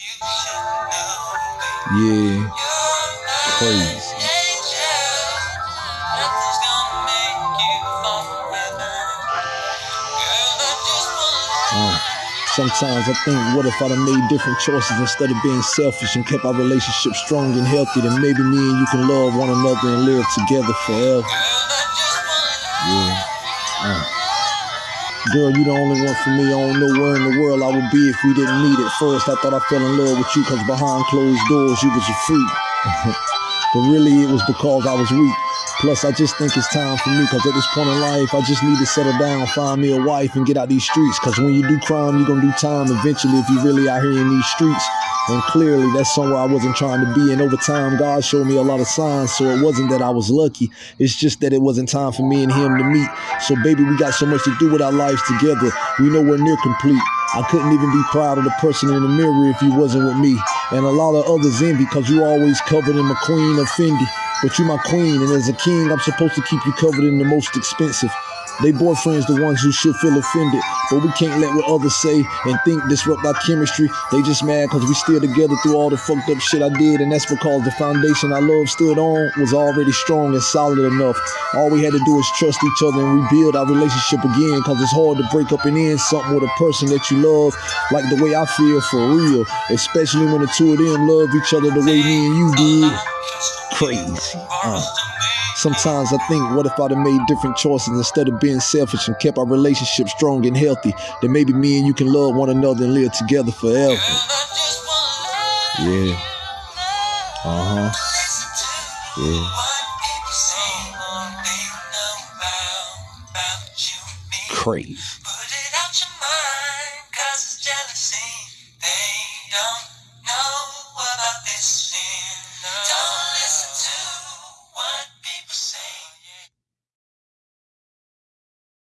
Yeah, crazy. Uh, sometimes I think, what if I'd have made different choices instead of being selfish and kept our relationship strong and healthy? Then maybe me and you can love one another and live together forever. Yeah. Uh. Girl, you the only one for me. I don't know where in the world Be if we didn't meet at first. I thought I fell in love with you because behind closed doors you was a freak. but really it was because I was weak. Plus, I just think it's time for me because at this point in life, I just need to settle down, find me a wife, and get out these streets. Because when you do crime, you're going to do time eventually if you're really out here in these streets. And clearly, that's somewhere I wasn't trying to be. And over time, God showed me a lot of signs. So it wasn't that I was lucky. It's just that it wasn't time for me and him to meet. So, baby, we got so much to do with our lives together. We know we're near complete. I couldn't even be proud of the person in the mirror if you wasn't with me. And a lot of others envy because you always covered in McQueen or Fendi. But you my queen, and as a king, I'm supposed to keep you covered in the most expensive. They boyfriends the ones who should feel offended, but we can't let what others say and think disrupt our chemistry. They just mad because we still together through all the fucked up shit I did, and that's because the foundation our love stood on was already strong and solid enough. All we had to do is trust each other and rebuild our relationship again, because it's hard to break up and end something with a person that you love, like the way I feel for real, especially when the two of them love each other the way me and you did. Crazy. Uh. Sometimes I think, what if I'd have made different choices instead of being selfish and kept our relationship strong and healthy? Then maybe me and you can love one another and live together forever. Yeah. Uh huh. Yeah. Crazy.